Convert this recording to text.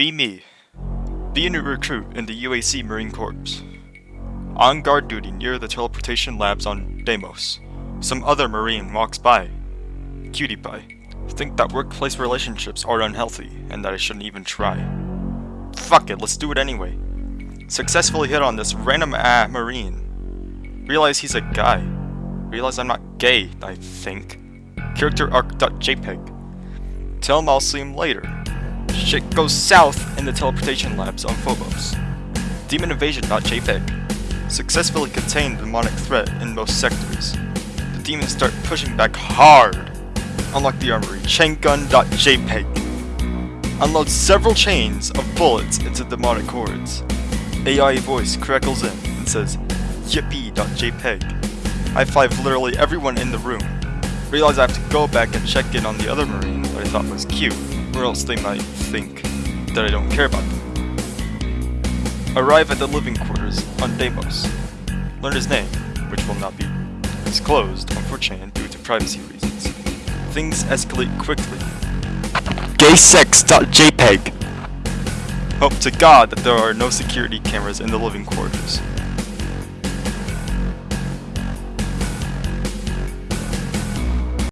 Be me. Be a new recruit in the UAC Marine Corps. On guard duty near the teleportation labs on Deimos, some other Marine walks by. Cutie pie. Think that workplace relationships are unhealthy and that I shouldn't even try. Fuck it, let's do it anyway. Successfully hit on this random ah Marine. Realize he's a guy. Realize I'm not gay, I think. Character arc.jpg. Tell him I'll see him later. Shit goes south in the teleportation labs on Phobos. Demon invasion.jpg. Successfully contained the demonic threat in most sectors. The demons start pushing back hard. Unlock the armory. Chaingun.jpg. Unload several chains of bullets into demonic hordes. AI voice crackles in and says, Yippee.jpg. I five literally everyone in the room. Realize I have to go back and check in on the other marine that I thought was cute, or else they might think that I don't care about them. Arrive at the living quarters on Deimos. Learn his name, which will not be disclosed on 4chan due to privacy reasons. Things escalate quickly. Gaysex.jpg Hope to god that there are no security cameras in the living quarters.